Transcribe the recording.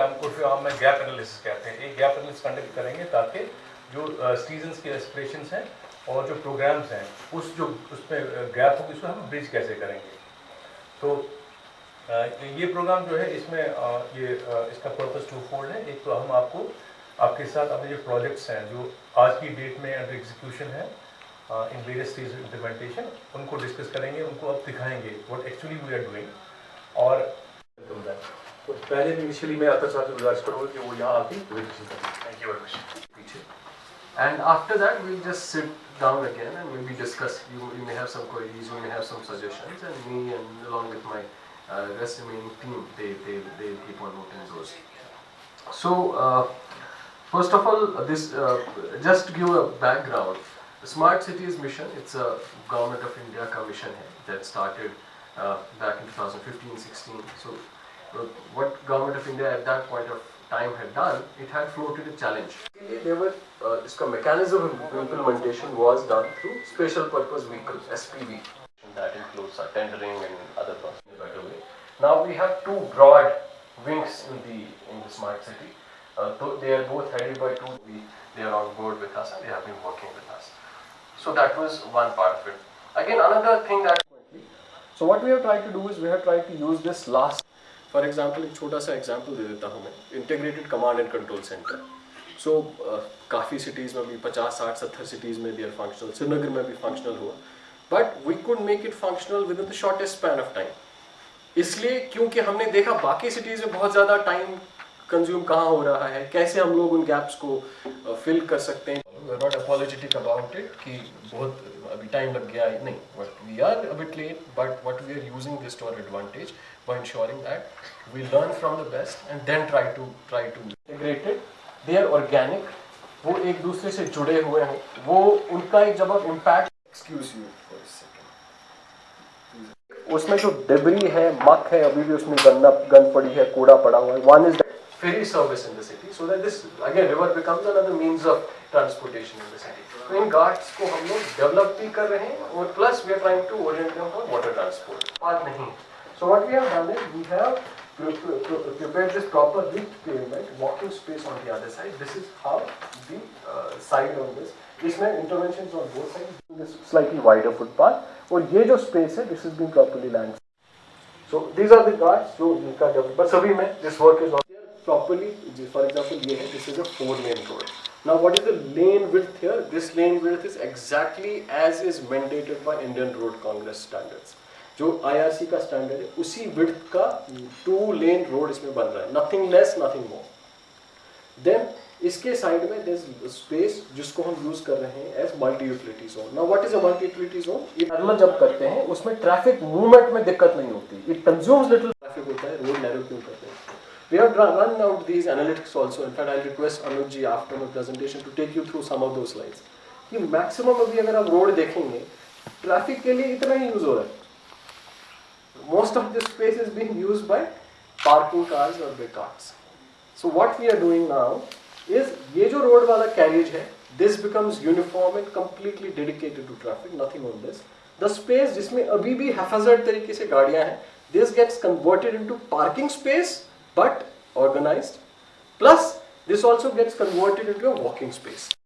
हम उर्फ़ हम में गैप एनालिसिस कहते हैं। एक गैप एनालिसिस कंडक्ट करेंगे ताकि जो सीजन्स के एस्पिरेशंस हैं और जो प्रोग्राम्स हैं, उस जो, उसमें गैप होगी उसको हम ब्रिज कैसे करेंगे। तो ये प्रोग्राम जो है, इसमें ये इसका पर्पस टू फोल्ड है। एक तो हम आपको, आपके साथ अपने जो प्रोजेक्ट्स हैं, जो आज की डेट में अंडर एग्जीक्यूशन है इन वेरियस स्टेज इम्प्लीमेंटेशन उनको डिस्कस करेंगे, उनको अब दिखाएँगे what actually we are doing और तो पहले इनिशियली मैं आता साहब से गुजारिश करूँगा कि वो यहाँ आके थैंक यू वेरी मच पीछे and after that we'll just sit down again and maybe discuss you, you may have some queries you may have some suggestions and me and along with my uh, rest remaining team they, they, they keep on noting those so uh, First of all, this uh, just to give a background, Smart Cities mission, it's a government of India ka mission hai, that started uh, back in 2015-16. So uh, what government of India at that point of time had done, it had floated a challenge. There were, uh, this mechanism of implementation was done through special purpose vehicles, SPV. That includes uh, tendering and other better way. Now we have two broad wings in the in the smart city. Uh, they are both headed by two. We, they are on board with us and they have been working with us. So that was one part of it. Again, another thing that. So what we have tried to do is we have tried to use this last. For example एक छोटा सा example दे देता हूँ मैं. Integrated command and control centre so काफ़ी cities में भी 50, 60, 70 सिटीज़ में भी आर फंक्शनल श्रीनगर में भी फंक्शनल हुआ. But we could make it functional within the shortest span of time इसलिए क्योंकि हमने देखा बाकी सिटीज़ में बहुत ज़्यादा टाइम कंज्यूम कहाँ हो रहा है कैसे हम लोग उन गैप्स को फिल कर सकते हैं। नॉट अपॉलोजिटिक अबाउट इट कि बहुत अभी टाइम लग गया नहीं but we are a bit late but what we are using this to our advantage by ensuring that we learn from the best and then try to try to integrated they are organic वो एक दूसरे से जुड़े हुए हैं। वो उनका एक जब इम्पैक्ट एक्सक्यूज यू फॉर उसमें जो डिबरी है, मक है, अभी भी उसमें गंदा गंद पड़ी है, कूड़ा पड़ा हुआ है। One is ferry service in the city so that this again river becomes another means of transportation in the city. So in Ghats को हम लोग develop भी कर रहे हैं और plus we are trying to orient them for water transport. बात नहीं. So what we have done is we have prepared this proper lift pavement, walking space on the other side. This is how the uh, side on this. इसमें interventions on both sides. This slightly wider footpath और ये जो space है this has been properly landed. So these are the guards जो इनका develop. But सभी में this work is on. Properly for example ये है this is a four lane road. Now what is the lane width here? This lane width is exactly as is mandated by Indian Road Congress standards. जो IRC का standard है उसी width का two lane road इसमें बन रहा है। Nothing less nothing more than इसके साइड में स्पेस जिसको हम यूज़ कर रहे हैं as multi utility zone now what is a multi utility zone ये जब करते हैं उसमें ट्रैफ़िक मूवमेंट में दिक्कत नहीं होती। इट कंज्यूम्स लिटिल ट्रैफ़िक होता है रोड नैरो क्यों करते We have run out these analytics also. In fact, I'll request Anuj ji after my presentation to take you through some of those slides. कि maximum अभी अगर आप road देखेंगे traffic के लिए इतना ही यूज हो रहा है most of this space is being used by parking cars और by cars so what we are doing now is ये जो रोड वाला कैरियज है this becomes uniform and completely dedicated to traffic nothing on this the space जिसमें अभी भी हैफाजर्ड तरीके से गाड़ियां हैं this gets converted into parking space but organized. Plus this also gets converted into a walking space